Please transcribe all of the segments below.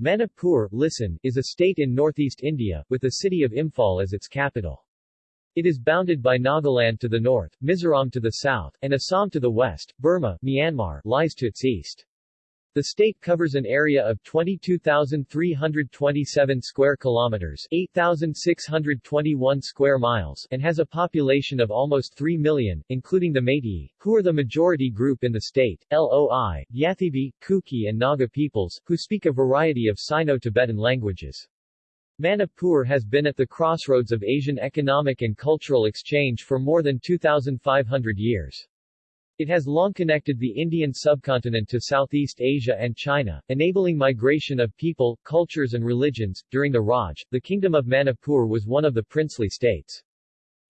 Manipur listen, is a state in northeast India, with the city of Imphal as its capital. It is bounded by Nagaland to the north, Mizoram to the south, and Assam to the west. Burma, Myanmar, lies to its east. The state covers an area of 22,327 square kilometers 8,621 square miles and has a population of almost 3 million, including the Meitei, who are the majority group in the state, Loi, Yathibi, Kuki and Naga peoples, who speak a variety of Sino-Tibetan languages. Manipur has been at the crossroads of Asian economic and cultural exchange for more than 2,500 years. It has long connected the Indian subcontinent to Southeast Asia and China, enabling migration of people, cultures and religions. During the Raj, the Kingdom of Manipur was one of the princely states.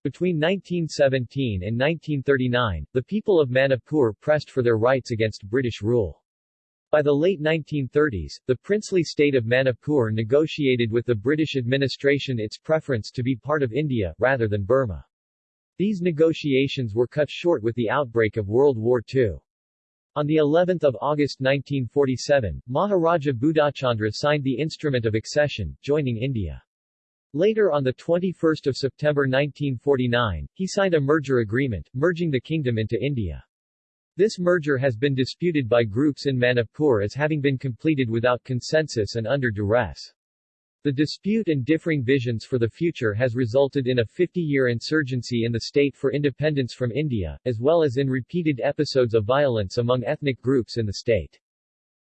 Between 1917 and 1939, the people of Manipur pressed for their rights against British rule. By the late 1930s, the princely state of Manipur negotiated with the British administration its preference to be part of India, rather than Burma. These negotiations were cut short with the outbreak of World War II. On the 11th of August 1947, Maharaja Budhachandra signed the instrument of accession, joining India. Later on 21 September 1949, he signed a merger agreement, merging the kingdom into India. This merger has been disputed by groups in Manipur as having been completed without consensus and under duress. The dispute and differing visions for the future has resulted in a 50-year insurgency in the state for independence from India, as well as in repeated episodes of violence among ethnic groups in the state.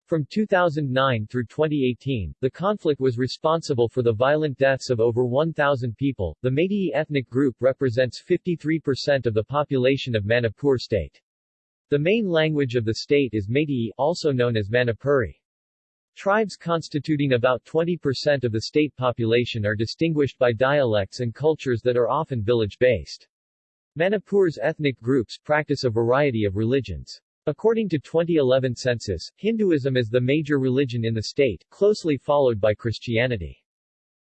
From 2009 through 2018, the conflict was responsible for the violent deaths of over 1,000 people. The Meitei ethnic group represents 53% of the population of Manipur state. The main language of the state is Meitei, also known as Manipuri. Tribes constituting about 20% of the state population are distinguished by dialects and cultures that are often village-based. Manipur's ethnic groups practice a variety of religions. According to 2011 census, Hinduism is the major religion in the state, closely followed by Christianity.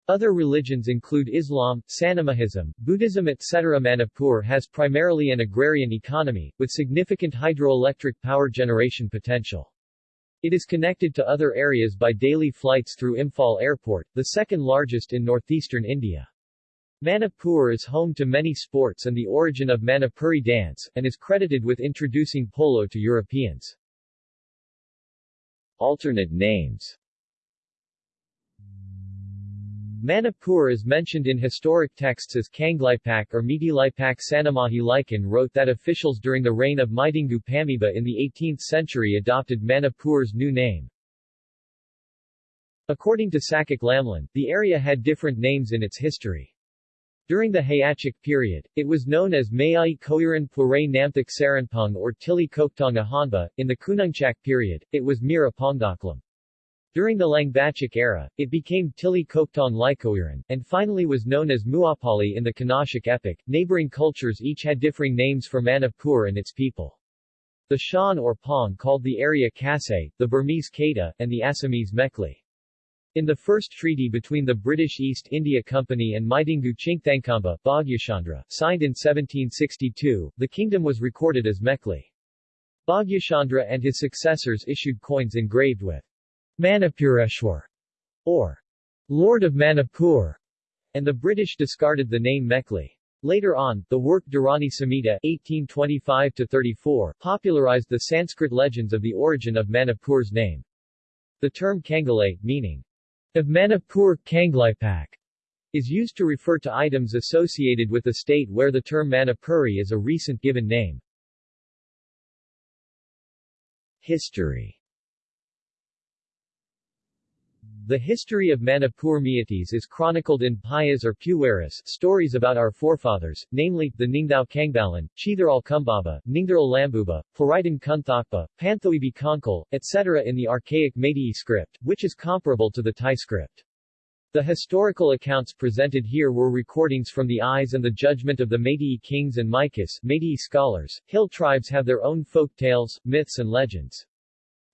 Other religions include Islam, Sanamahism, Buddhism etc. Manipur has primarily an agrarian economy, with significant hydroelectric power generation potential. It is connected to other areas by daily flights through Imphal Airport, the second largest in northeastern India. Manipur is home to many sports and the origin of Manipuri dance, and is credited with introducing polo to Europeans. Alternate names Manipur is mentioned in historic texts as Kangleipak or Mitilipak Sanamahi Laikan wrote that officials during the reign of Maitingu Pamiba in the 18th century adopted Manipur's new name. According to Sakak Lamlan, the area had different names in its history. During the Hayachik period, it was known as Mayai Koyuran Pluray Namthak Saranpung or Tili Koktong Ahanba. In the Kunungchak period, it was Mira Pongdaklam. During the Langbachik era, it became Tili Koktong Likoiran, and finally was known as Muapali in the Kanashik epic. Neighboring cultures each had differing names for Manipur and its people. The Shan or Pong called the area Kasay, the Burmese Kata, and the Assamese Mekli. In the first treaty between the British East India Company and Maitingu Chingthangkamba Bhagyachandra, signed in 1762, the kingdom was recorded as Mekli. Bhagyachandra and his successors issued coins engraved with Manipureshwar, or Lord of Manipur, and the British discarded the name Mekli. Later on, the work Dharani Samhita 1825-34 popularized the Sanskrit legends of the origin of Manipur's name. The term Kangalay, meaning of Manipur Kangleipak, is used to refer to items associated with the state where the term Manipuri is a recent given name. History The history of Manipur Meiteis is chronicled in Payas or Puwaris stories about our forefathers, namely, the Ningthao Kangbalan, Cheitharol Kumbaba, Ningtharal Lambuba, Plaritan Kunthakpa, Panthoibi Konkal, etc. in the archaic Meitei script, which is comparable to the Thai script. The historical accounts presented here were recordings from the eyes and the judgment of the Meitei kings and Maikas Meitei scholars. Hill tribes have their own folk tales, myths and legends.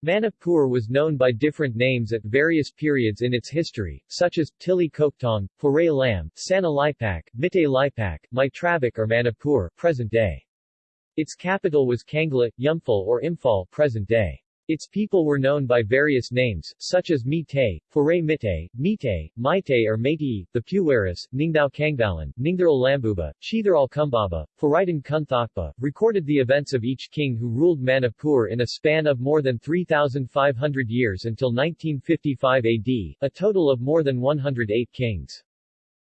Manipur was known by different names at various periods in its history, such as Tili Koktong, Puray Lam, Sana Lipak, Mite Lipak, Maitravik or Manipur present day. Its capital was Kangla, Yumphal or Imphal present day. Its people were known by various names, such as Mitay, Foray Mitay, Mitay, Maitay or Meitei, the Puweris, Ningdao Kangbalan, Ningtheral Lambuba, Cheitharol Kumbaba, Faraitan Kunthakpa, recorded the events of each king who ruled Manipur in a span of more than 3,500 years until 1955 AD, a total of more than 108 kings.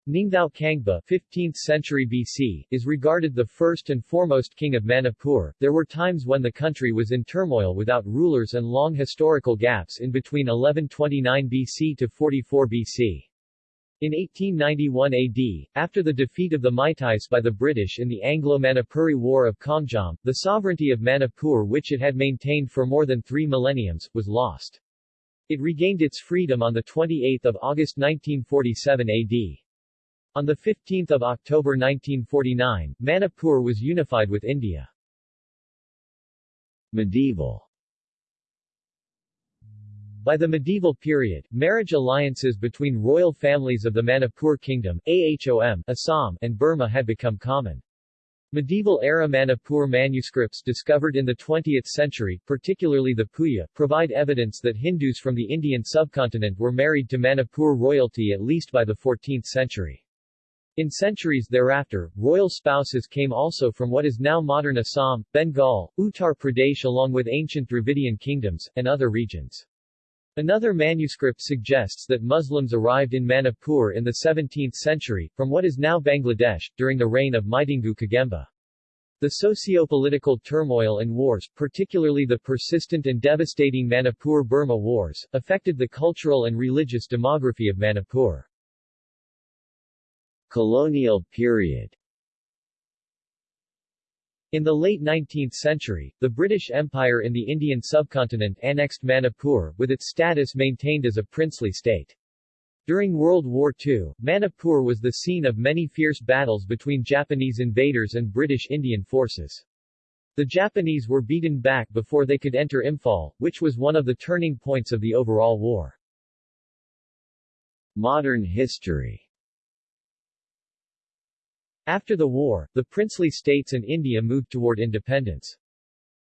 Ningthao Kangba 15th century BC, is regarded the first and foremost king of Manipur. There were times when the country was in turmoil without rulers and long historical gaps in between 1129 BC to 44 BC. In 1891 AD, after the defeat of the Meiteis by the British in the Anglo-Manipuri War of Khongjom, the sovereignty of Manipur which it had maintained for more than three millenniums, was lost. It regained its freedom on 28 August 1947 AD. On 15 October 1949, Manipur was unified with India. Medieval By the medieval period, marriage alliances between royal families of the Manipur Kingdom AHOM, Assam, and Burma had become common. Medieval-era Manipur manuscripts discovered in the 20th century, particularly the Puya, provide evidence that Hindus from the Indian subcontinent were married to Manipur royalty at least by the 14th century. In centuries thereafter, royal spouses came also from what is now modern Assam, Bengal, Uttar Pradesh along with ancient Dravidian kingdoms, and other regions. Another manuscript suggests that Muslims arrived in Manipur in the 17th century, from what is now Bangladesh, during the reign of Maitingu Kagemba. The socio-political turmoil and wars, particularly the persistent and devastating Manipur-Burma wars, affected the cultural and religious demography of Manipur. Colonial period in the late 19th century, the British Empire in the Indian subcontinent annexed Manipur, with its status maintained as a princely state. During World War II, Manipur was the scene of many fierce battles between Japanese invaders and British Indian forces. The Japanese were beaten back before they could enter Imphal, which was one of the turning points of the overall war. Modern history after the war, the princely states and India moved toward independence.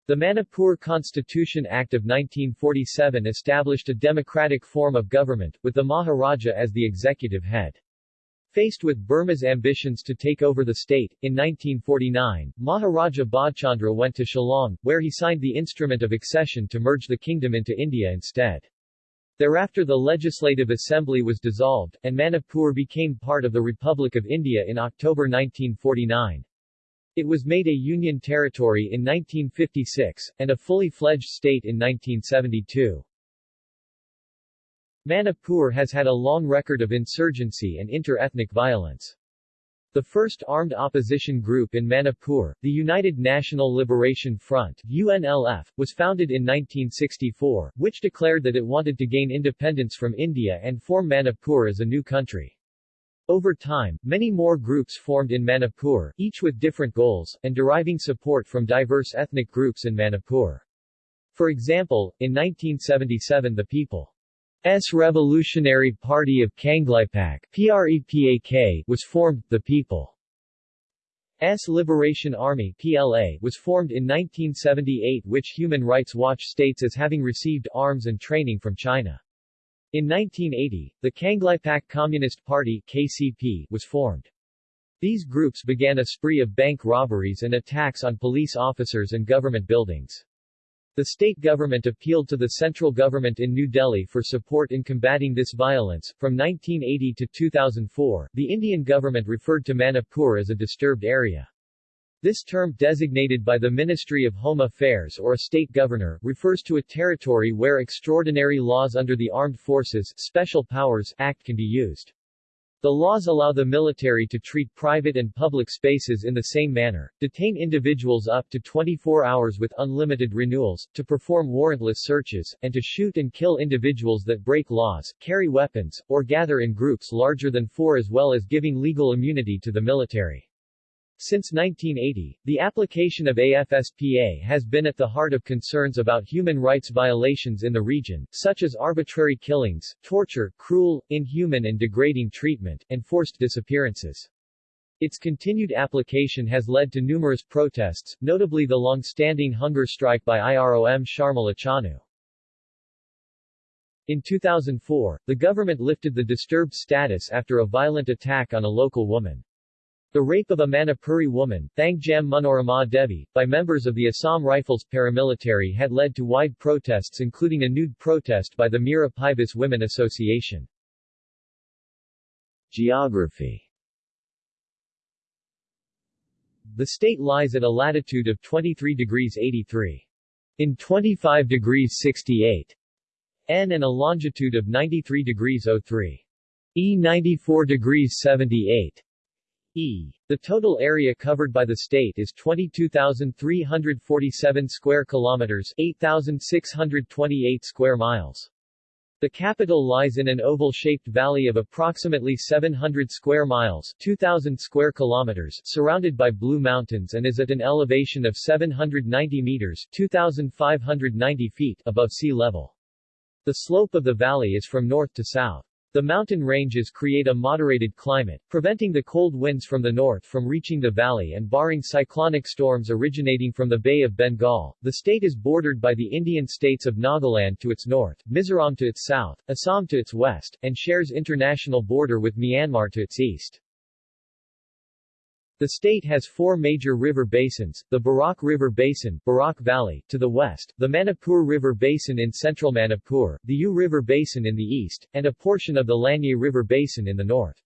The Manipur Constitution Act of 1947 established a democratic form of government, with the Maharaja as the executive head. Faced with Burma's ambitions to take over the state, in 1949, Maharaja Bhadchandra went to Shillong, where he signed the instrument of accession to merge the kingdom into India instead. Thereafter the Legislative Assembly was dissolved, and Manipur became part of the Republic of India in October 1949. It was made a union territory in 1956, and a fully fledged state in 1972. Manipur has had a long record of insurgency and inter-ethnic violence. The first armed opposition group in Manipur, the United National Liberation Front UNLF, was founded in 1964, which declared that it wanted to gain independence from India and form Manipur as a new country. Over time, many more groups formed in Manipur, each with different goals, and deriving support from diverse ethnic groups in Manipur. For example, in 1977 the People S Revolutionary Party of Kangleipak PREPAK was formed, the People's Liberation Army PLA was formed in 1978 which Human Rights Watch states as having received arms and training from China. In 1980, the Kangleipak Communist Party KCP was formed. These groups began a spree of bank robberies and attacks on police officers and government buildings. The state government appealed to the central government in New Delhi for support in combating this violence. From 1980 to 2004, the Indian government referred to Manipur as a disturbed area. This term designated by the Ministry of Home Affairs or a state governor refers to a territory where extraordinary laws under the Armed Forces Special Powers Act can be used. The laws allow the military to treat private and public spaces in the same manner, detain individuals up to 24 hours with unlimited renewals, to perform warrantless searches, and to shoot and kill individuals that break laws, carry weapons, or gather in groups larger than four as well as giving legal immunity to the military. Since 1980, the application of AFSPA has been at the heart of concerns about human rights violations in the region, such as arbitrary killings, torture, cruel, inhuman and degrading treatment, and forced disappearances. Its continued application has led to numerous protests, notably the long-standing hunger strike by IROM Sharmila Chanu. In 2004, the government lifted the disturbed status after a violent attack on a local woman. The rape of a Manipuri woman, Thangjam Manorama Devi, by members of the Assam Rifles paramilitary had led to wide protests including a nude protest by the Mira Women Association. Geography The state lies at a latitude of 23 degrees 83. In 25 degrees 68 N and a longitude of 93 degrees 03. E 94 degrees 78 E. The total area covered by the state is 22,347 square kilometers, 8,628 square miles. The capital lies in an oval-shaped valley of approximately 700 square miles 2,000 square kilometers surrounded by Blue Mountains and is at an elevation of 790 meters 2,590 feet above sea level. The slope of the valley is from north to south. The mountain ranges create a moderated climate, preventing the cold winds from the north from reaching the valley and barring cyclonic storms originating from the Bay of Bengal. The state is bordered by the Indian states of Nagaland to its north, Mizoram to its south, Assam to its west, and shares international border with Myanmar to its east. The state has four major river basins, the Barak River Basin Barak Valley, to the west, the Manipur River Basin in central Manipur, the U River Basin in the east, and a portion of the Lanye River Basin in the north.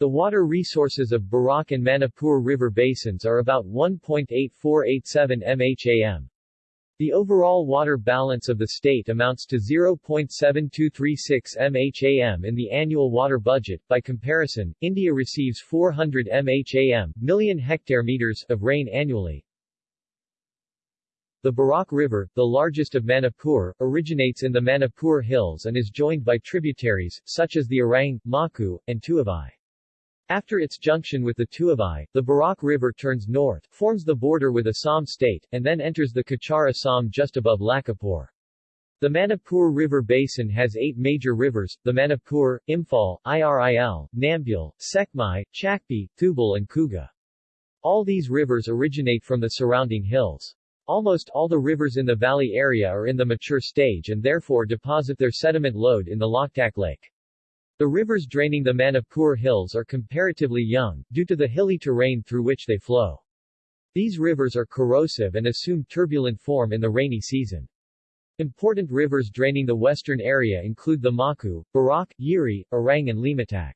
The water resources of Barak and Manipur River Basins are about 1.8487 mham. The overall water balance of the state amounts to 0.7236 mham in the annual water budget. By comparison, India receives 400 mham million hectare meters of rain annually. The Barak River, the largest of Manipur, originates in the Manipur Hills and is joined by tributaries, such as the Arang, Maku, and Tuavai. After its junction with the Tuavai, the Barak River turns north, forms the border with Assam state, and then enters the Cachar Assam just above Lakhipur. The Manipur River Basin has eight major rivers, the Manipur, Imphal, Iril, Nambul, Sekmai, Chakpi, Thoubal and Kuga. All these rivers originate from the surrounding hills. Almost all the rivers in the valley area are in the mature stage and therefore deposit their sediment load in the Loktak Lake. The rivers draining the Manipur Hills are comparatively young, due to the hilly terrain through which they flow. These rivers are corrosive and assume turbulent form in the rainy season. Important rivers draining the western area include the Maku, Barak, Yiri, Orang and Limatak.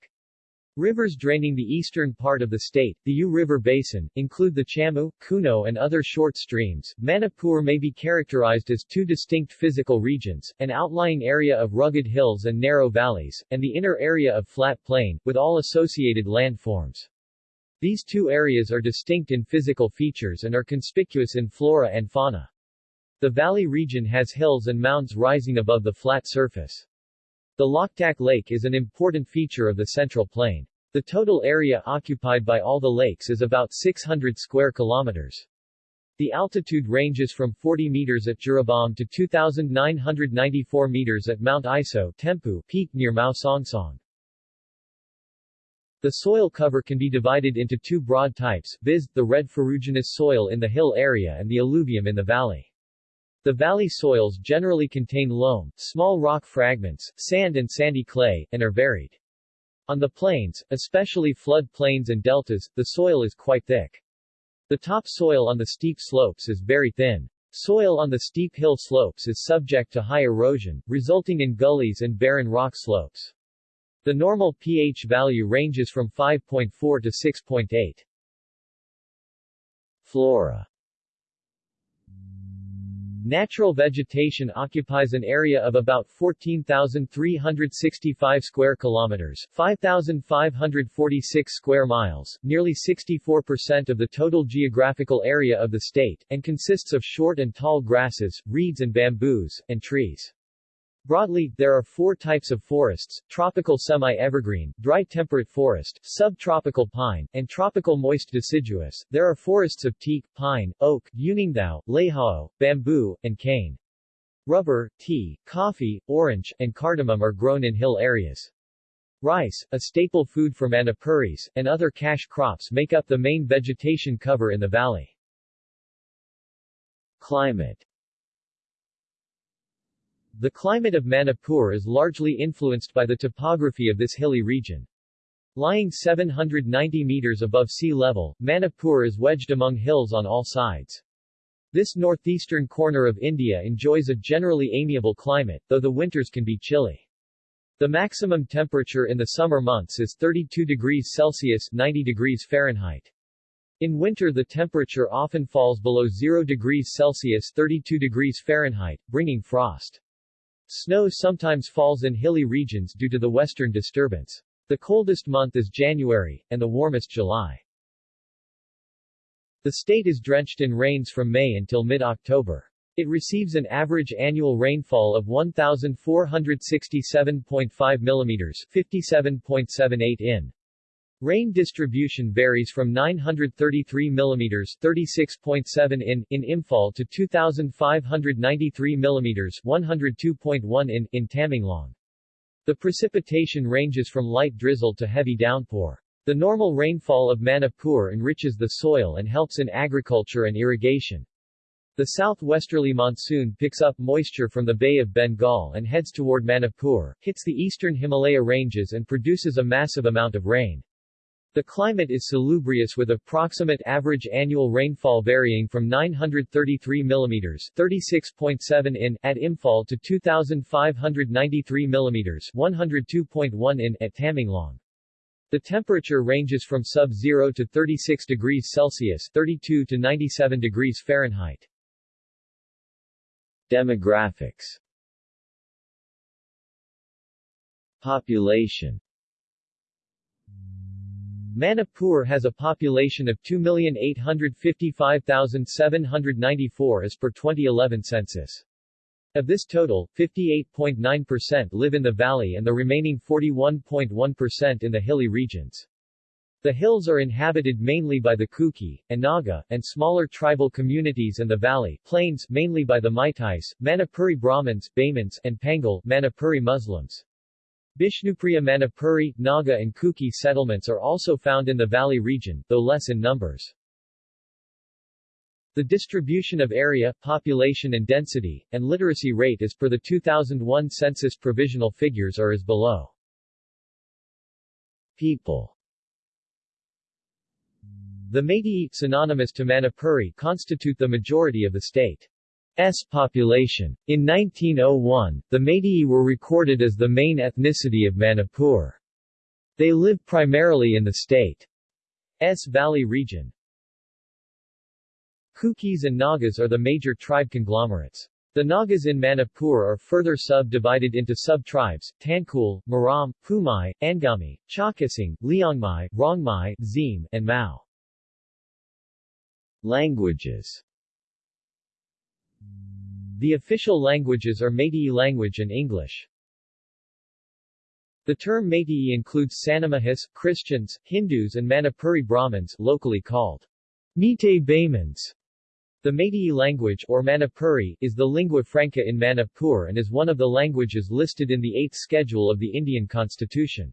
Rivers draining the eastern part of the state, the U River Basin, include the Chamu, Kuno and other short streams. Manipur may be characterized as two distinct physical regions, an outlying area of rugged hills and narrow valleys, and the inner area of flat plain, with all associated landforms. These two areas are distinct in physical features and are conspicuous in flora and fauna. The valley region has hills and mounds rising above the flat surface. The Loktak Lake is an important feature of the Central Plain. The total area occupied by all the lakes is about 600 square kilometers. The altitude ranges from 40 meters at Jiribam to 2,994 meters at Mount Iso Tempu peak near Mao Songsong. The soil cover can be divided into two broad types, viz., the red ferruginous soil in the hill area and the alluvium in the valley. The valley soils generally contain loam, small rock fragments, sand and sandy clay, and are varied. On the plains, especially flood plains and deltas, the soil is quite thick. The topsoil on the steep slopes is very thin. Soil on the steep hill slopes is subject to high erosion, resulting in gullies and barren rock slopes. The normal pH value ranges from 5.4 to 6.8. Flora Natural vegetation occupies an area of about 14,365 square kilometers, 5,546 square miles, nearly 64% of the total geographical area of the state, and consists of short and tall grasses, reeds and bamboos, and trees. Broadly, there are four types of forests, tropical semi-evergreen, dry temperate forest, subtropical pine, and tropical moist deciduous. There are forests of teak, pine, oak, uningdao, leihao, bamboo, and cane. Rubber, tea, coffee, orange, and cardamom are grown in hill areas. Rice, a staple food for Manipuris, and other cash crops make up the main vegetation cover in the valley. Climate The climate of Manipur is largely influenced by the topography of this hilly region. Lying 790 meters above sea level, Manipur is wedged among hills on all sides. This northeastern corner of India enjoys a generally amiable climate, though the winters can be chilly. The maximum temperature in the summer months is 32 degrees Celsius 90 degrees Fahrenheit. In winter the temperature often falls below 0 degrees Celsius 32 degrees Fahrenheit, bringing frost. Snow sometimes falls in hilly regions due to the western disturbance. The coldest month is January, and the warmest July. The state is drenched in rains from May until mid-October. It receives an average annual rainfall of 1,467.5 mm 57.78 in. Rain distribution varies from 933 mm 36.7 in in Imphal to 2593 mm 102.1 in in Tamenglong. The precipitation ranges from light drizzle to heavy downpour. The normal rainfall of Manipur enriches the soil and helps in agriculture and irrigation. The southwesterly monsoon picks up moisture from the Bay of Bengal and heads toward Manipur, hits the eastern Himalaya ranges and produces a massive amount of rain. The climate is salubrious with approximate average annual rainfall varying from 933 mm 36.7 in at Imphal to 2593 mm 102.1 in at Tamenglong. The temperature ranges from sub-zero to 36 degrees Celsius 32 to 97 degrees Fahrenheit. Demographics Population Manipur has a population of 2,855,794 as per 2011 census. Of this total, 58.9% live in the valley and the remaining 41.1% in the hilly regions. The hills are inhabited mainly by the Kuki, and Naga, and smaller tribal communities and the valley plains mainly by the Meiteis, Manipuri Brahmins, Baimans, and Pangal Manipuri Muslims. Bishnupriya Manipuri, Naga and Kuki settlements are also found in the valley region, though less in numbers. The distribution of area, population and density, and literacy rate as per the 2001 census provisional figures are as below. People The Meitei, synonymous to Manipuri, constitute the majority of the state. S population. In 1901, the Meitei were recorded as the main ethnicity of Manipur. They live primarily in the state's valley region. Kukis and Nagas are the major tribe conglomerates. The Nagas in Manipur are further subdivided into sub-tribes, Tangkhul, Maram, Pumai, Angami, Chakasing, Liangmai, Rongmai, Zim, and Mao. Languages the official languages are Meitei language and English. The term Meitei includes Sanamahis, Christians, Hindus and Manipuri Brahmins locally called Meitei Baimans. The Meitei language, or Manipuri, is the lingua franca in Manipur and is one of the languages listed in the 8th schedule of the Indian constitution.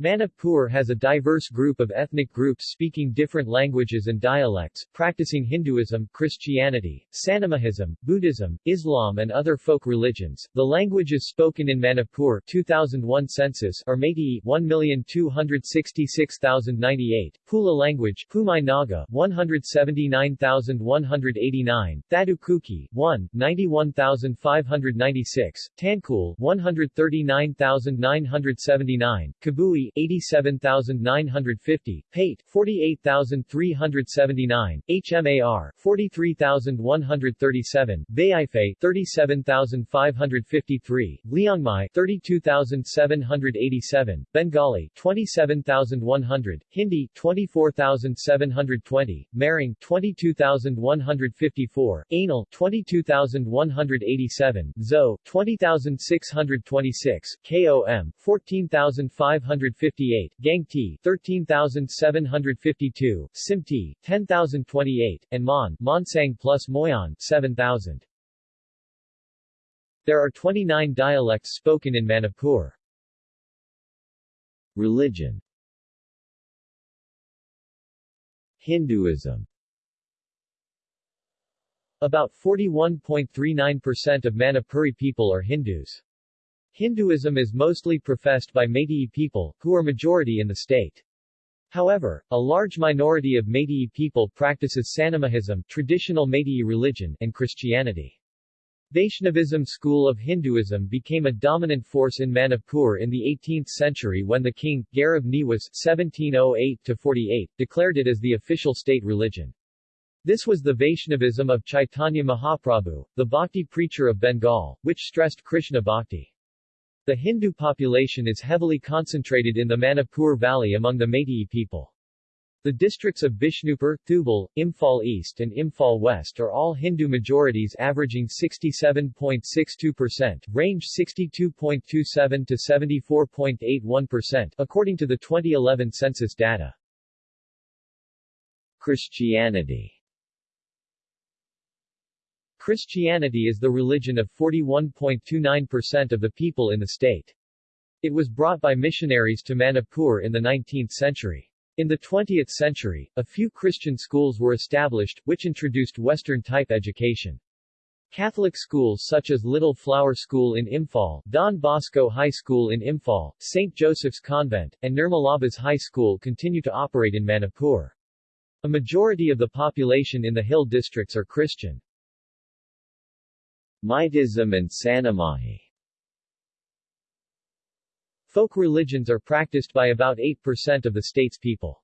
Manipur has a diverse group of ethnic groups speaking different languages and dialects, practicing Hinduism, Christianity, Sanamahism, Buddhism, Islam and other folk religions. The languages spoken in Manipur 2001 census are Meitei 1,266,098, Pula language Pumai Naga 179,189, Thadu Kuki 1, 91,596, Tangkhul 139,979, Kabui 87950, Paite 48379, HMAR 43137, Baife 37553, Liangmai 32787, Bengali 27100, Hindi 24720, Maring 22154, Anil 22187, Zo 20626, KOM 14500 158, Gangte 13752, Simte 10028, and Mon Monsang plus Moyan 7000. There are 29 dialects spoken in Manipur. Religion Hinduism About 41.39% of Manipuri people are Hindus. Hinduism is mostly professed by Meitei people, who are majority in the state. However, a large minority of Meitei people practices Sanamahism traditional Meitei religion and Christianity. Vaishnavism school of Hinduism became a dominant force in Manipur in the 18th century when the king, Garib Niwas (1708–48), declared it as the official state religion. This was the Vaishnavism of Chaitanya Mahaprabhu, the Bhakti preacher of Bengal, which stressed Krishna Bhakti. The Hindu population is heavily concentrated in the Manipur Valley among the Meitei people. The districts of Bishnupur, Thoubal, Imphal East and Imphal West are all Hindu majorities averaging 67.62%, range 62.27 to 74.81%, according to the 2011 census data. Christianity Christianity is the religion of 41.29% of the people in the state. It was brought by missionaries to Manipur in the 19th century. In the 20th century, a few Christian schools were established, which introduced Western-type education. Catholic schools such as Little Flower School in Imphal, Don Bosco High School in Imphal, St. Joseph's Convent, and Nirmalabas High School continue to operate in Manipur. A majority of the population in the hill districts are Christian. Maitism and Sanamahi Folk religions are practiced by about 8% of the state's people.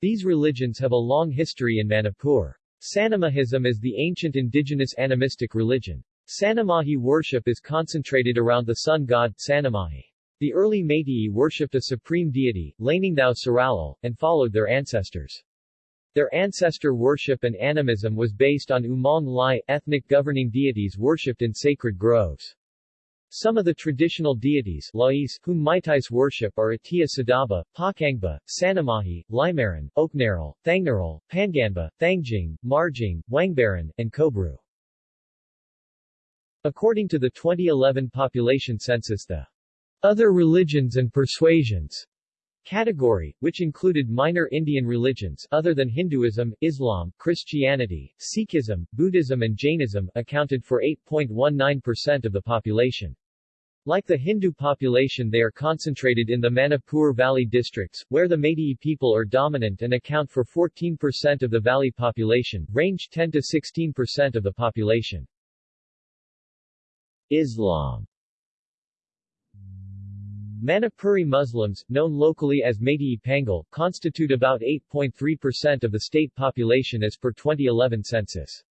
These religions have a long history in Manipur. Sanamahism is the ancient indigenous animistic religion. Sanamahi worship is concentrated around the sun god, Sanamahi. The early Meitei worshipped a supreme deity, Laningthao Saralal, and followed their ancestors. Their ancestor worship and animism was based on Umong Lai, ethnic governing deities worshipped in sacred groves. Some of the traditional deities Lais, whom Meiteis worship are Atia Sadaba, Pakangba, Sanamahi, Limaran, Oknaral, Thangnaral, Panganba, Thangjing, Marjing, Wangbaran, and Kobru. According to the 2011 population census the other religions and persuasions category, which included minor Indian religions other than Hinduism, Islam, Christianity, Sikhism, Buddhism and Jainism, accounted for 8.19% of the population. Like the Hindu population they are concentrated in the Manipur Valley districts, where the Meitei people are dominant and account for 14% of the valley population, range 10 to 16% of the population. Islam Manipuri Muslims, known locally as Meitei Pangal, constitute about 8.3% of the state population as per 2011 census.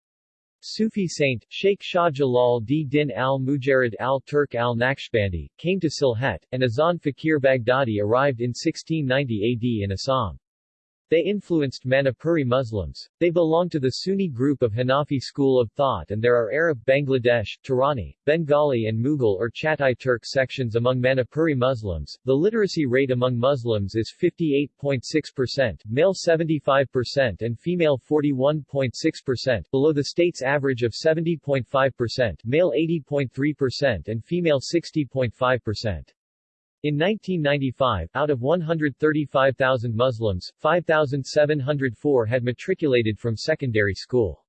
Sufi saint, Sheikh Shah Jalal d-Din al-Mujarid al-Turk al-Naqshbandi, came to Sylhet, and Azan Fakir Baghdadi arrived in 1690 AD in Assam. They influenced Manipuri Muslims. They belong to the Sunni group of Hanafi school of thought and there are Arab, Bangladesh, Turani, Bengali and Mughal or Chatai Turk sections among Manipuri Muslims. The literacy rate among Muslims is 58.6%, male 75% and female 41.6%, below the state's average of 70.5%, male 80.3% and female 60.5%. In 1995, out of 135,000 Muslims, 5,704 had matriculated from secondary school.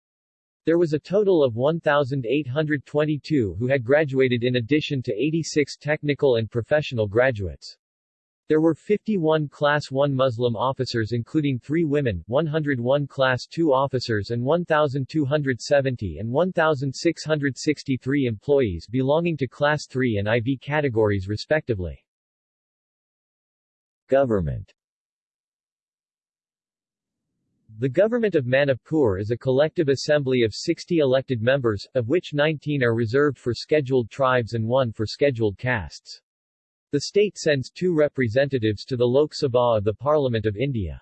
There was a total of 1,822 who had graduated in addition to 86 technical and professional graduates. There were 51 Class 1 Muslim officers including 3 women, 101 Class 2 officers and 1,270 and 1,663 employees belonging to Class 3 and IV categories respectively. Government The government of Manipur is a collective assembly of 60 elected members, of which 19 are reserved for scheduled tribes and one for scheduled castes. The state sends two representatives to the Lok Sabha of the Parliament of India.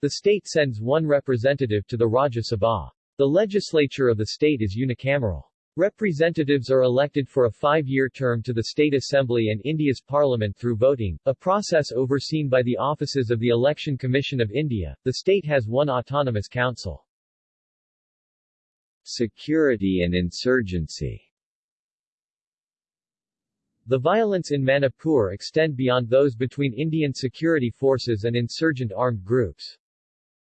The state sends one representative to the Rajya Sabha. The legislature of the state is unicameral. Representatives are elected for a five-year term to the State Assembly and India's Parliament through voting, a process overseen by the offices of the Election Commission of India. The state has one autonomous council. Security and insurgency The violence in Manipur extend beyond those between Indian security forces and insurgent armed groups.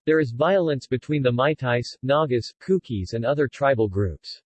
There is violence between the Meiteis, Nagas, Kukis and other tribal groups.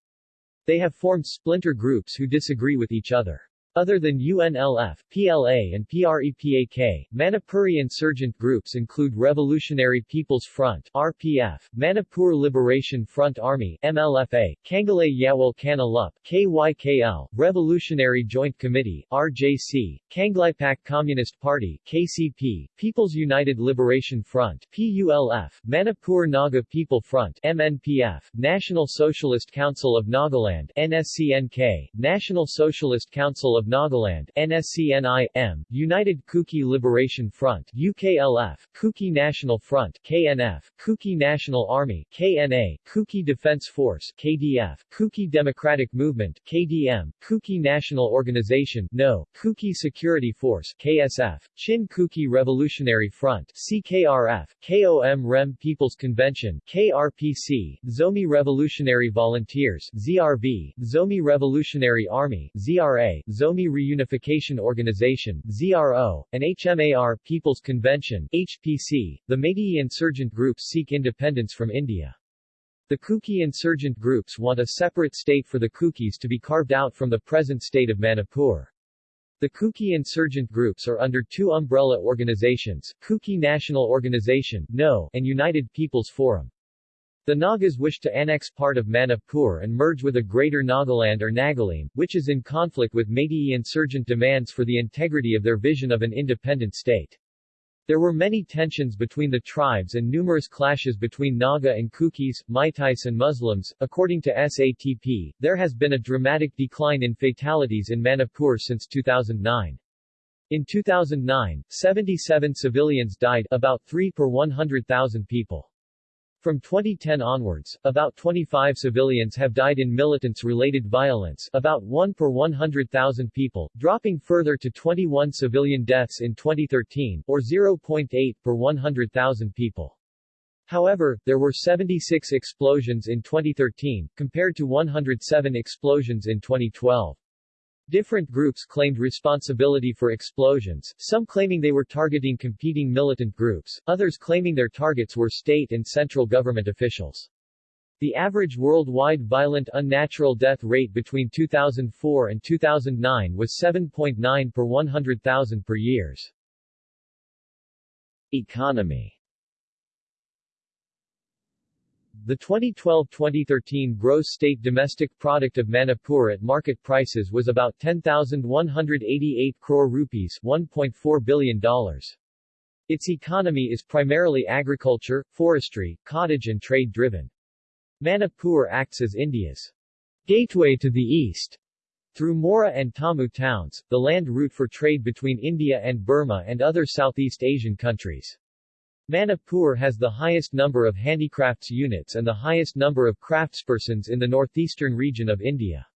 They have formed splinter groups who disagree with each other. Other than UNLF, PLA and PREPAK, Manipuri insurgent groups include Revolutionary People's Front RPF, Manipur Liberation Front Army MLFA, Kangalay Yawal Kana Lup KYKL, Revolutionary Joint Committee RJC, Kangleipak Communist Party KCP, People's United Liberation Front PULF, Manipur Naga People Front MNPF, National Socialist Council of Nagaland NSCNK, National Socialist Council of Nagaland NSCNI-M, United Kuki Liberation Front UKLF, Kuki National Front KNF, Kuki National Army KNA, Kuki Defense Force KDF, Kuki Democratic Movement KDM, Kuki National Organization NO, Kuki Security Force KSF, Chin Kuki Revolutionary Front CKRF, KOM REM People's Convention KRPC, Zomi Revolutionary Volunteers ZRV, Zomi Revolutionary Army ZRA, Zomi Reunification Organization ZRO, and HMAR People's Convention HPC. The Meitei insurgent groups seek independence from India. The Kuki insurgent groups want a separate state for the Kukis to be carved out from the present state of Manipur. The Kuki insurgent groups are under two umbrella organizations, Kuki National Organization NO, and United People's Forum. The Nagas wish to annex part of Manipur and merge with a greater Nagaland or Nagalim, which is in conflict with Meitei insurgent demands for the integrity of their vision of an independent state. There were many tensions between the tribes and numerous clashes between Naga and Kukis, Meiteis and Muslims. According to SATP, there has been a dramatic decline in fatalities in Manipur since 2009. In 2009, 77 civilians died, about 3 per 100,000 people. From 2010 onwards, about 25 civilians have died in militants-related violence about 1 per 100,000 people, dropping further to 21 civilian deaths in 2013, or 0.8 per 100,000 people. However, there were 76 explosions in 2013, compared to 107 explosions in 2012. Different groups claimed responsibility for explosions, some claiming they were targeting competing militant groups, others claiming their targets were state and central government officials. The average worldwide violent unnatural death rate between 2004 and 2009 was 7.9 per 100,000 per years. Economy the 2012-2013 gross state domestic product of Manipur at market prices was about 10,188 crore rupees $1.4 billion. Its economy is primarily agriculture, forestry, cottage and trade-driven. Manipur acts as India's gateway to the east. Through Moreh and Tammu towns, the land route for trade between India and Burma and other Southeast Asian countries. Manipur has the highest number of handicrafts units and the highest number of craftspersons in the northeastern region of India.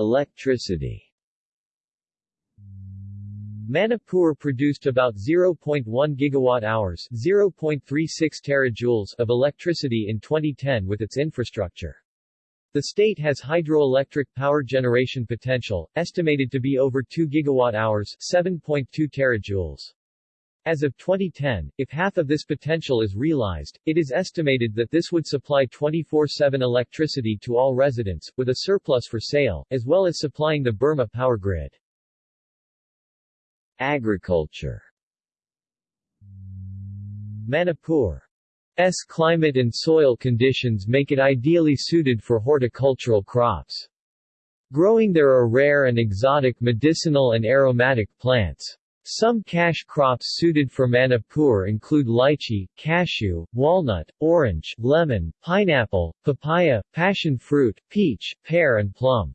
Electricity Manipur produced about 0.1 gigawatt-hours 0.36 terajoules of electricity in 2010 with its infrastructure. The state has hydroelectric power generation potential, estimated to be over 2 gigawatt-hours 7.2 terajoules. As of 2010, if half of this potential is realized, it is estimated that this would supply 24-7 electricity to all residents, with a surplus for sale, as well as supplying the Burma power grid. Agriculture Manipur's climate and soil conditions make it ideally suited for horticultural crops. Growing there are rare and exotic medicinal and aromatic plants. Some cash crops suited for Manipur include lychee, cashew, walnut, orange, lemon, pineapple, papaya, passion fruit, peach, pear and plum.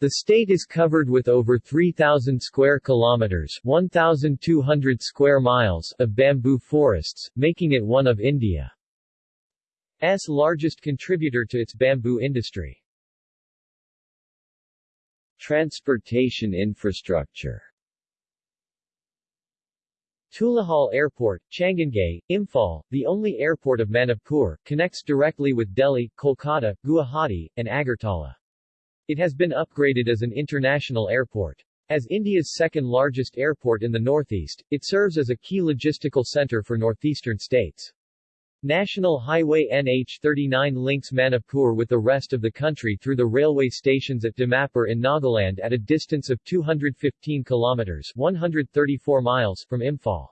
The state is covered with over 3,000 square kilometers 1,200 square miles of bamboo forests, making it one of India's largest contributor to its bamboo industry. Transportation infrastructure Tulihal Airport, Changangei, Imphal, the only airport of Manipur, connects directly with Delhi, Kolkata, Guwahati, and Agartala. It has been upgraded as an international airport. As India's second-largest airport in the northeast, it serves as a key logistical center for northeastern states. National Highway NH39 links Manipur with the rest of the country through the railway stations at Dimapur in Nagaland at a distance of 215 kilometers 134 miles from Imphal.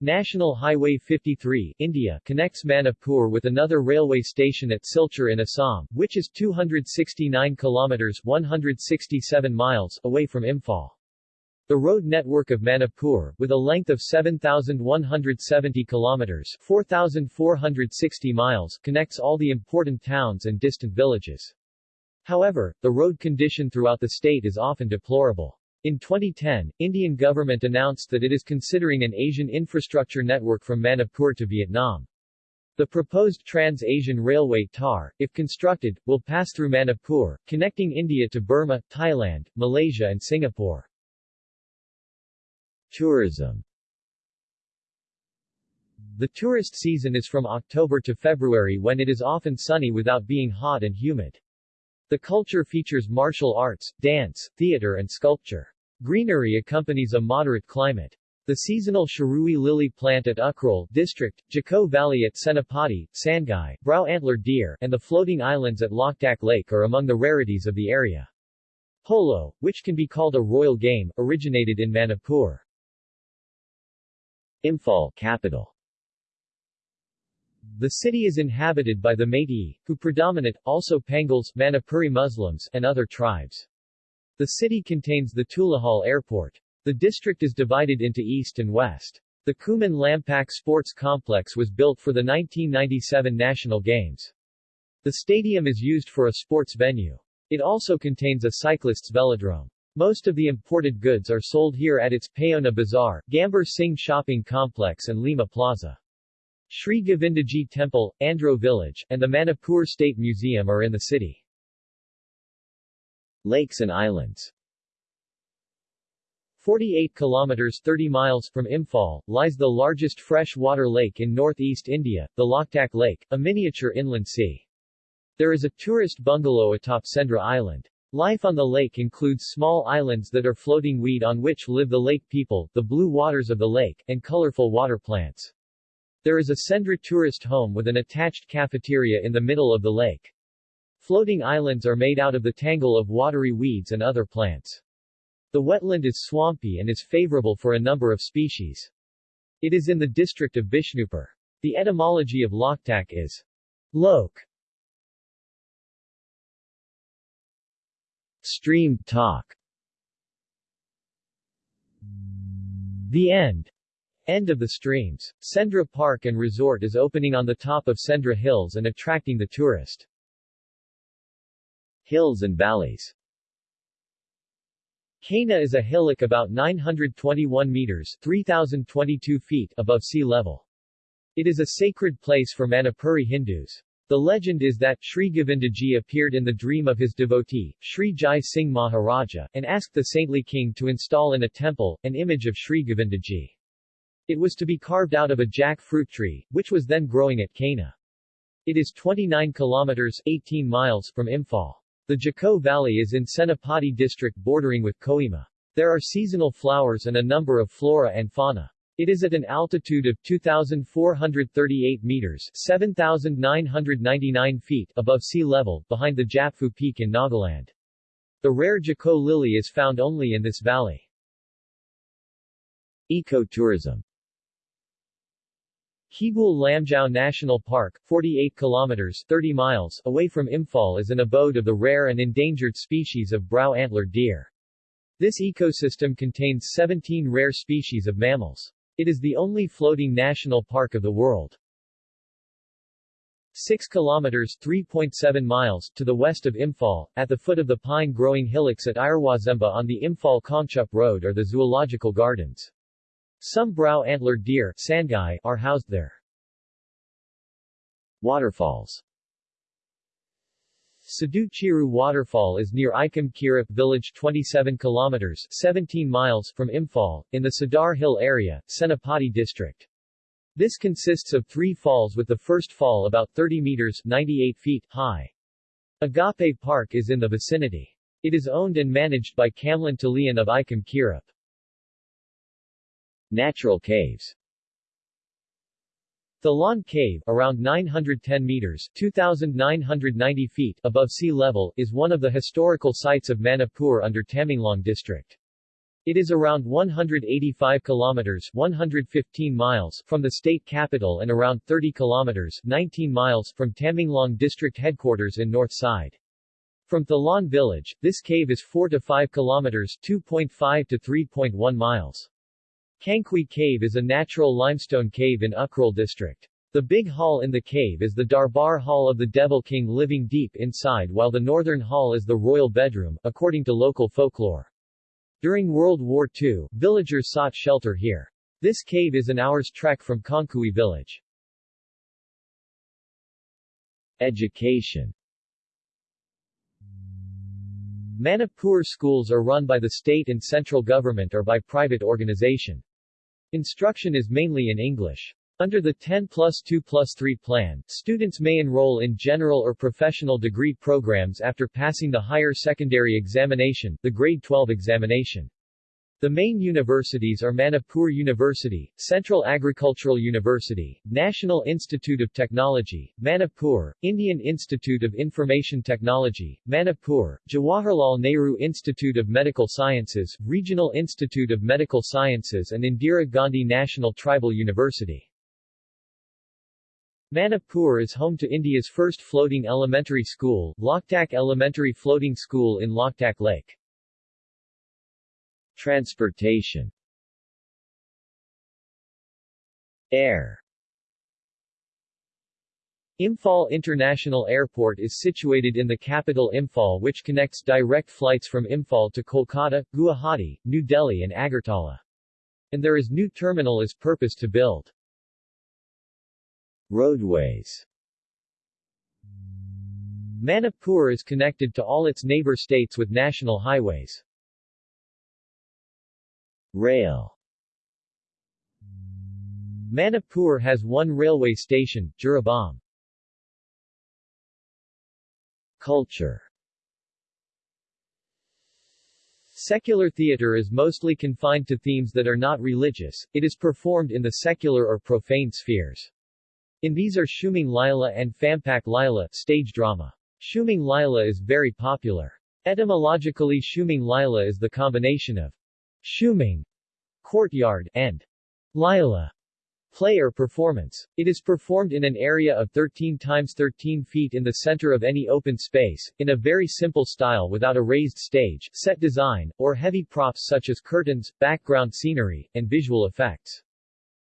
National Highway 53 India connects Manipur with another railway station at Silchar in Assam, which is 269 kilometers 167 miles away from Imphal. The road network of Manipur, with a length of 7,170 kilometers 4,460 miles, connects all the important towns and distant villages. However, the road condition throughout the state is often deplorable. In 2010, Indian government announced that it is considering an Asian infrastructure network from Manipur to Vietnam. The proposed Trans-Asian Railway TAR, if constructed, will pass through Manipur, connecting India to Burma, Thailand, Malaysia and Singapore. Tourism The tourist season is from October to February when it is often sunny without being hot and humid. The culture features martial arts, dance, theater and sculpture. Greenery accompanies a moderate climate. The seasonal Shirui lily plant at Ukhrul district, Dzüko Valley at Senapati, Sangai, brow antler deer, and the floating islands at Loktak Lake are among the rarities of the area. Polo, which can be called a royal game, originated in Manipur. Imphal, capital The city is inhabited by the Meitei, who predominate, also Pangals, Manipuri Muslims, and other tribes. The city contains the Tulihal Airport. The district is divided into east and west. The Khuman Lampak Sports Complex was built for the 1997 National Games. The stadium is used for a sports venue. It also contains a cyclists' velodrome. Most of the imported goods are sold here at its Paona Bazaar, Gambhir Singh Shopping Complex and Lima Plaza. Sri Govindaji Temple, Andro Village, and the Manipur State Museum are in the city. Lakes and islands 48 kilometers 30 miles from Imphal, lies the largest freshwater lake in northeast India, the Loktak Lake, a miniature inland sea. There is a tourist bungalow atop Sendra Island. Life on the lake includes small islands that are floating weed on which live the lake people, the blue waters of the lake, and colorful water plants. There is a Sendra tourist home with an attached cafeteria in the middle of the lake. Floating islands are made out of the tangle of watery weeds and other plants. The wetland is swampy and is favorable for a number of species. It is in the district of Bishnupur. The etymology of Loktak is lok. Stream talk The end End of the streams. Sendra Park and Resort is opening on the top of Sendra Hills and attracting the tourist. Hills and valleys Kaina is a hillock about 921 meters 3,022 feet above sea level. It is a sacred place for Manipuri Hindus. The legend is that Sri Govindaji appeared in the dream of his devotee, Sri Jai Singh Maharaja, and asked the saintly king to install in a temple, an image of Sri Govindaji. It was to be carved out of a jackfruit tree, which was then growing at Kaina. It is 29 kilometers 18 miles from Imphal. The Dzüko Valley is in Senapati district bordering with Kohima. There are seasonal flowers and a number of flora and fauna. It is at an altitude of 2,438 meters 7,999 feet above sea level, behind the Japfu Peak in Nagaland. The rare Dzüko lily is found only in this valley. Ecotourism Keibul Lamjao National Park, 48 kilometers 30 miles away from Imphal is an abode of the rare and endangered species of brow antler deer. This ecosystem contains 17 rare species of mammals. It is the only floating national park of the world. 6 kilometers 3.7 miles to the west of Imphal, at the foot of the pine-growing hillocks at Iroisemba on the Imphal-Kangchup Road are the zoological gardens. Some brow antler deer Sangai are housed there. Waterfalls Saduchiru Waterfall is near Ikam Kirip village 27 kilometers 17 miles from Imphal, in the Sadar Hill area, Senapati district. This consists of three falls with the first fall about 30 meters 98 feet high. Agape Park is in the vicinity. It is owned and managed by Kamlan Talian of Icom Kirap. Natural caves Thalan Cave, around 910 meters 2,990 feet above sea level, is one of the historical sites of Manipur under Tamenglong district. It is around 185 kilometers 115 miles from the state capital and around 30 kilometers 19 miles from Tamenglong district headquarters in north side. From Thalan village, this cave is 4 to 5 kilometers 2.5 to 3.1 miles. Kangkui Cave is a natural limestone cave in Ukhrul district. The big hall in the cave is the Darbar Hall of the Devil King living deep inside while the northern hall is the royal bedroom, according to local folklore. During World War II, villagers sought shelter here. This cave is an hour's trek from Kangkui village. Education Manipur schools are run by the state and central government or by private organization. Instruction is mainly in English. Under the 10 plus 2 plus 3 plan, students may enroll in general or professional degree programs after passing the higher secondary examination, the grade 12 examination. The main universities are Manipur University, Central Agricultural University, National Institute of Technology, Manipur, Indian Institute of Information Technology, Manipur, Jawaharlal Nehru Institute of Medical Sciences, Regional Institute of Medical Sciences and Indira Gandhi National Tribal University. Manipur is home to India's first floating elementary school, Loktak Elementary Floating School in Loktak Lake. Transportation Air Imphal International Airport is situated in the capital Imphal which connects direct flights from Imphal to Kolkata, Guwahati, New Delhi and Agartala. And there is new terminal is purpose to build. Roadways Manipur is connected to all its neighbor states with national highways. Rail Manipur has one railway station, Jiribam. Culture Secular theater is mostly confined to themes that are not religious, it is performed in the secular or profane spheres. In these are Shumang Lila and Phampak Lila stage drama. Shumang Lila is very popular. Etymologically Shumang Lila is the combination of Shumang, courtyard, and Lila, play or performance. It is performed in an area of 13 times 13 feet in the center of any open space, in a very simple style without a raised stage, set design, or heavy props such as curtains, background scenery, and visual effects.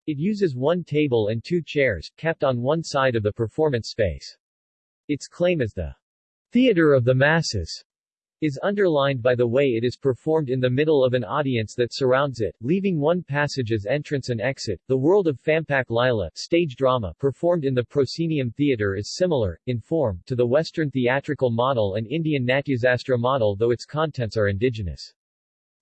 It uses one table and two chairs, kept on one side of the performance space. Its claim is the theater of the masses is underlined by the way it is performed in the middle of an audience that surrounds it, leaving one passage as entrance and exit. The world of Phampak Lila stage drama performed in the proscenium theatre is similar, in form, to the Western theatrical model and Indian Natyasastra model though its contents are indigenous.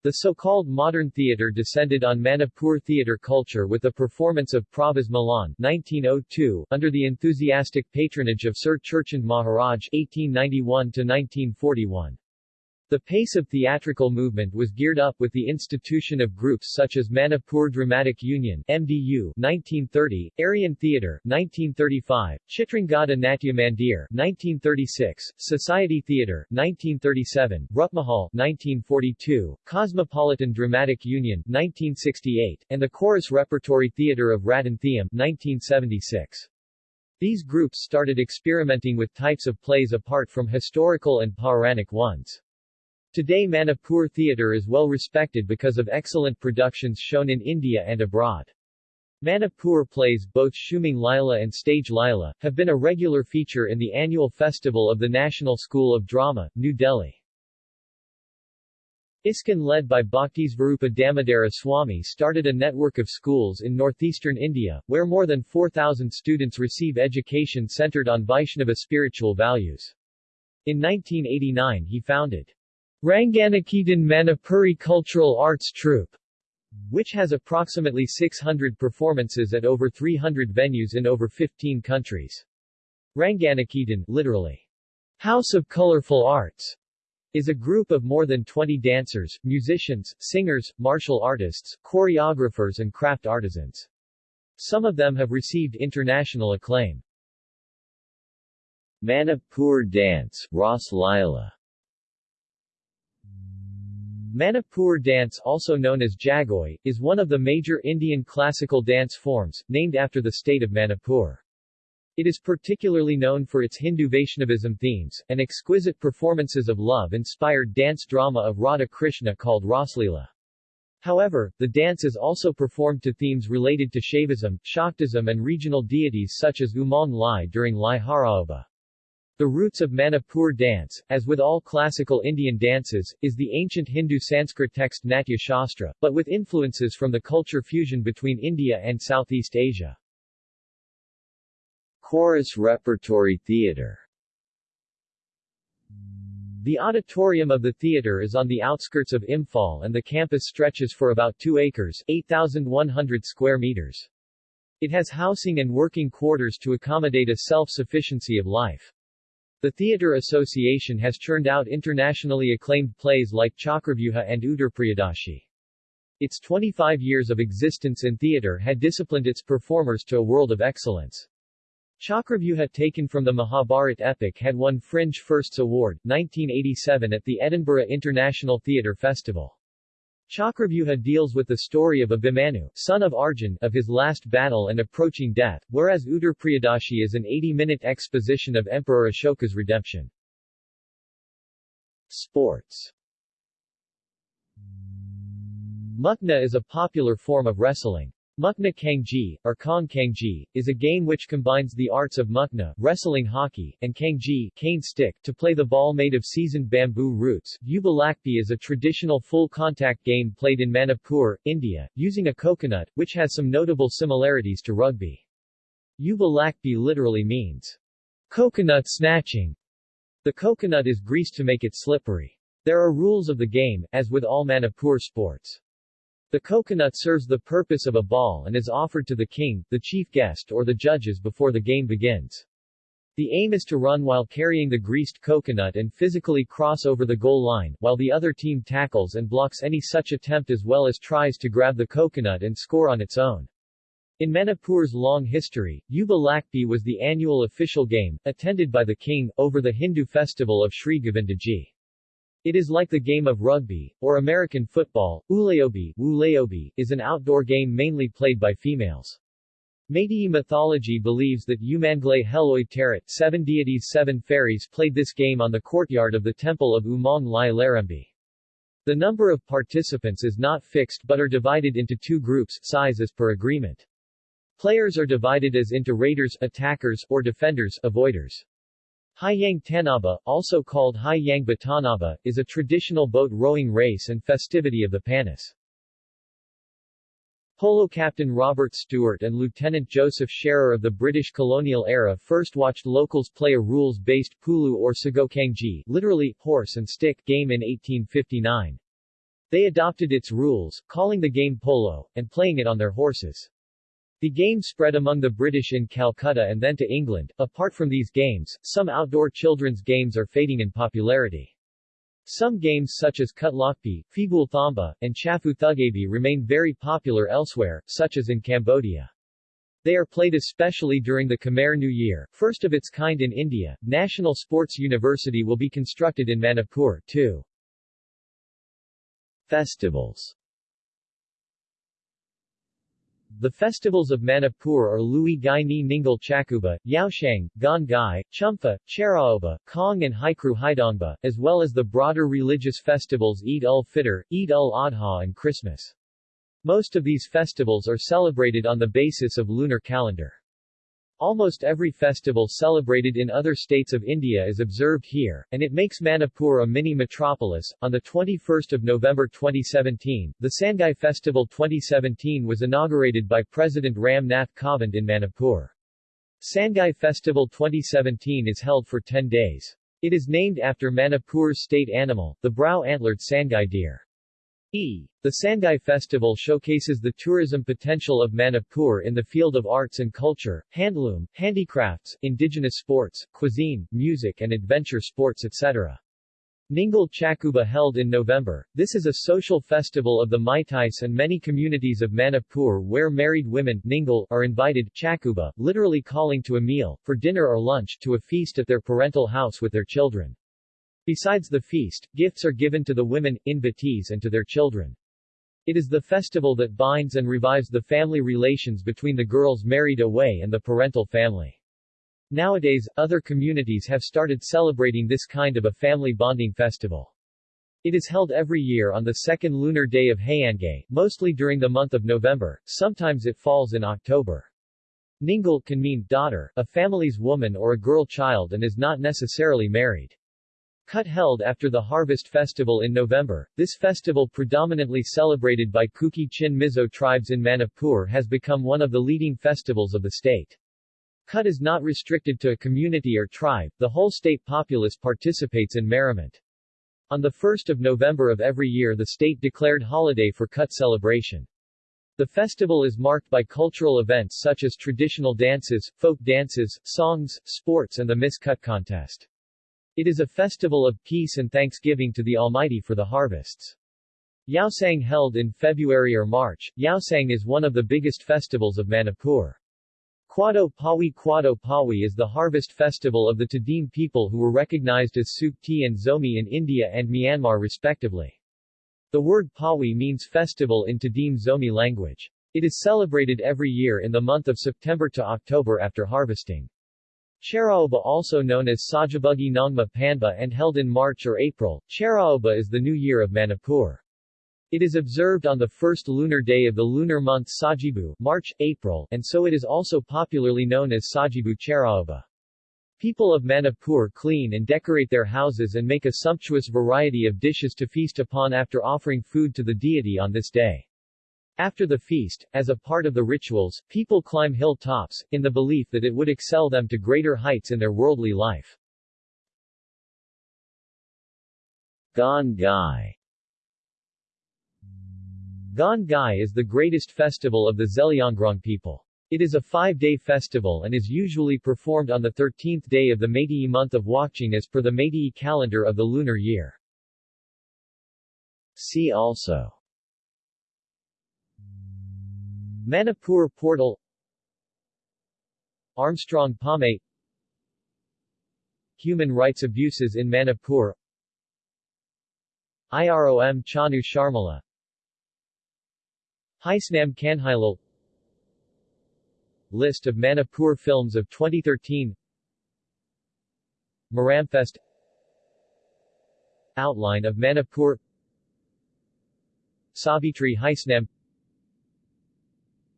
The so-called modern theatre descended on Manipur theatre culture with the performance of Pravas Milan 1902, under the enthusiastic patronage of Sir Churachand Maharaj 1891-1941. The pace of theatrical movement was geared up with the institution of groups such as Manipur Dramatic Union MDU 1930, Aryan Theatre 1935, Chitrangada Natya Mandir 1936, Society Theatre 1937, Rupmahal 1942, Cosmopolitan Dramatic Union 1968, and the Chorus Repertory Theatre of Ratan Thiyam 1976. These groups started experimenting with types of plays apart from historical and Pauranic ones. Today Manipur theatre is well respected because of excellent productions shown in India and abroad. Manipur plays, both Shumang Lila and Stage Lila, have been a regular feature in the annual festival of the National School of Drama, New Delhi. ISKCON led by Bhaktisvarupa Damodara Swami started a network of schools in northeastern India, where more than 4,000 students receive education centered on Vaishnava spiritual values. In 1989 he founded Ranganiketan Manipuri Cultural Arts Troupe, which has approximately 600 performances at over 300 venues in over 15 countries. Ranganiketan literally, House of Colorful Arts, is a group of more than 20 dancers, musicians, singers, martial artists, choreographers and craft artisans. Some of them have received international acclaim. Manipur dance, Ras Leela Manipur dance also known as Jagoi, is one of the major Indian classical dance forms, named after the state of Manipur. It is particularly known for its Hindu Vaishnavism themes, and exquisite performances of love-inspired dance drama of Radha Krishna called Raslila. However, the dance is also performed to themes related to Shaivism, Shaktism and regional deities such as Umang Lai during Lai Haraoba. The roots of Manipur dance, as with all classical Indian dances, is the ancient Hindu Sanskrit text Natya Shastra, but with influences from the culture fusion between India and Southeast Asia. Chorus Repertory Theatre The auditorium of the theatre is on the outskirts of Imphal and the campus stretches for about 2 acres 8,100 square meters. It has housing and working quarters to accommodate a self-sufficiency of life. The Theatre Association has churned out internationally acclaimed plays like Chakravyuha and Uttarpriyadashi. Its 25 years of existence in theatre had disciplined its performers to a world of excellence. Chakravyuha taken from the Mahabharat epic had won Fringe Firsts Award, 1987 at the Edinburgh International Theatre Festival. Chakravyuha deals with the story of Abhimanyu, son of Arjun, of his last battle and approaching death, whereas Uttarpriyadashi is an 80-minute exposition of Emperor Ashoka's redemption. Sports Mukna is a popular form of wrestling. Mukna Kangji, or Kong Kangji, is a game which combines the arts of Mukna, wrestling hockey, and Kangji, cane stick, to play the ball made of seasoned bamboo roots. Yubi Lakpi is a traditional full-contact game played in Manipur, India, using a coconut, which has some notable similarities to rugby. Yubi Lakpi literally means coconut snatching. The coconut is greased to make it slippery. There are rules of the game, as with all Manipur sports. The coconut serves the purpose of a ball and is offered to the king, the chief guest or the judges before the game begins. The aim is to run while carrying the greased coconut and physically cross over the goal line, while the other team tackles and blocks any such attempt as well as tries to grab the coconut and score on its own. In Manipur's long history, Yubi Lakpi was the annual official game, attended by the king, over the Hindu festival of Sri Govindaji. It is like the game of rugby, or American football. Ulaobi, Ulaobi is an outdoor game mainly played by females. Meitei mythology believes that Umang Lai Heloi Tarat, seven deities seven fairies played this game on the courtyard of the temple of Umang Lai Larembi. The number of participants is not fixed but are divided into two groups, size as per agreement. Players are divided as into raiders, attackers, or defenders, avoiders. Haiyang Tanaba, also called Haiyang Batanaba, is a traditional boat rowing race and festivity of the Panis. Polo captain Robert Stewart and Lieutenant Joseph Shearer of the British colonial era first watched locals play a rules-based pulu or sagokangji, literally, horse and stick, game in 1859. They adopted its rules, calling the game polo, and playing it on their horses. The game spread among the British in Calcutta and then to England. Apart from these games, some outdoor children's games are fading in popularity. Some games such as Kutlokpi, Fibul Thamba, and Chafu Thugabi remain very popular elsewhere, such as in Cambodia. They are played especially during the Khmer New Year, first of its kind in India. National Sports University will be constructed in Manipur, too. Festivals the festivals of Manipur are Lui Gai Ni Ningal Chakuba, Yaoshang, Gon Gai, Chumpha, Cheiraoba, Kong and Haikru Haidongba, as well as the broader religious festivals Eid ul-Fitr, Eid ul-Adha and Christmas. Most of these festivals are celebrated on the basis of lunar calendar. Almost every festival celebrated in other states of India is observed here, and it makes Manipur a mini-metropolis. On the 21st of November 2017, the Sangai Festival 2017 was inaugurated by President Ram Nath Kovind in Manipur. Sangai Festival 2017 is held for 10 days. It is named after Manipur's state animal, the brow-antlered Sangai deer. E. The Sangai Festival showcases the tourism potential of Manipur in the field of arts and culture, handloom, handicrafts, indigenous sports, cuisine, music and adventure sports etc. Ningal Chakuba held in November. This is a social festival of the Meiteis and many communities of Manipur where married women Ningal are invited Chakuba, literally calling to a meal, for dinner or lunch to a feast at their parental house with their children. Besides the feast, gifts are given to the women, invitees and to their children. It is the festival that binds and revives the family relations between the girls married away and the parental family. Nowadays, other communities have started celebrating this kind of a family bonding festival. It is held every year on the second lunar day of Hiyangei, mostly during the month of November, sometimes it falls in October. Ningal can mean daughter, a family's woman or a girl child and is not necessarily married. Kut held after the Harvest Festival in November, this festival predominantly celebrated by Kuki Chin Mizo tribes in Manipur has become one of the leading festivals of the state. Kut is not restricted to a community or tribe, the whole state populace participates in merriment. On the 1st of November of every year the state declared holiday for Kut celebration. The festival is marked by cultural events such as traditional dances, folk dances, songs, sports and the Miss Kut contest. It is a festival of peace and thanksgiving to the Almighty for the harvests. Yaosang held in February or March, Yaosang is one of the biggest festivals of Manipur. Khuado Pawi Khuado Pawi is the harvest festival of the Tedim people who were recognized as Sukti and Zomi in India and Myanmar respectively. The word Pawi means festival in Tedim Zomi language. It is celebrated every year in the month of September to October after harvesting. Cheiraoba also known as Sajabugi Nongma Panba and held in March or April, Cheiraoba is the new year of Manipur. It is observed on the first lunar day of the lunar month Sajibu March, April, and so it is also popularly known as Sajibu Cheiraoba. People of Manipur clean and decorate their houses and make a sumptuous variety of dishes to feast upon after offering food to the deity on this day. After the feast, as a part of the rituals, people climb hill tops, in the belief that it would excel them to greater heights in their worldly life. Gon Gai Gon Gai is the greatest festival of the Zeliangrong people. It is a five-day festival and is usually performed on the 13th day of the Meitei month of Wakching as per the Meitei calendar of the lunar year. See also Manipur Portal Armstrong Pame Human rights abuses in Manipur IROM Chanu Sharmila Haisnam Kanhailal List of Manipur films of 2013 Maramfest Outline of Manipur Savitri Haisnam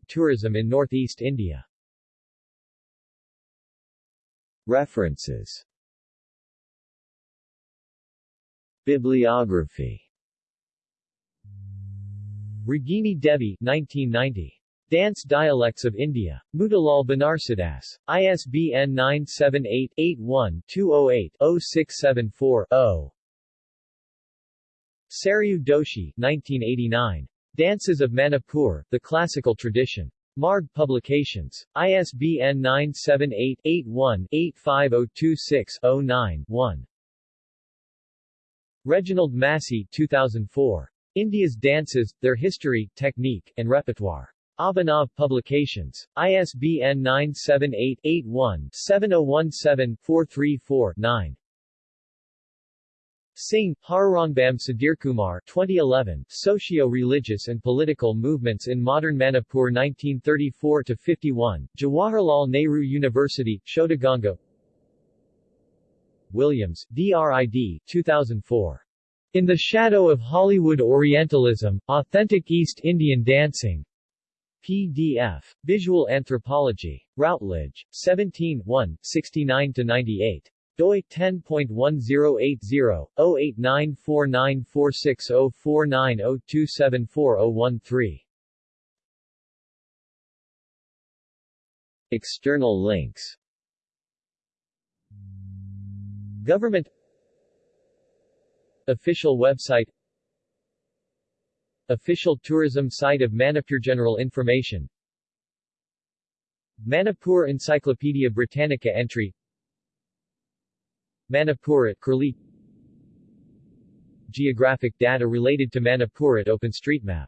Tourism in Northeast India References Bibliography Ragini Devi 1990. Dance Dialects of India. Motilal Banarsidass. ISBN 978-81-208-0674-0. Saryu Doshi 1989. Dances of Manipur, The Classical Tradition. Marg Publications. ISBN 978-81-85026-09-1. Reginald Massey 2004. India's Dances, Their History, Technique, and Repertoire. Abhinav Publications. ISBN 978-81-7017-434-9. Singh, Harurangbam Sudhirkumar 2011, Socio-Religious and Political Movements in Modern Manipur 1934-51, Jawaharlal Nehru University, Shodhganga Williams, D.R.I.D. 2004. In the Shadow of Hollywood Orientalism, Authentic East Indian Dancing. PDF. Visual Anthropology. Routledge. 17 1, 69-98. Doi 10.1080, 089494604902740013. External links. Government. Official website. Official tourism site of Manipur General information. Manipur Encyclopedia Britannica entry Manipur at Curlie geographic data related to Manipur at OpenStreetMap.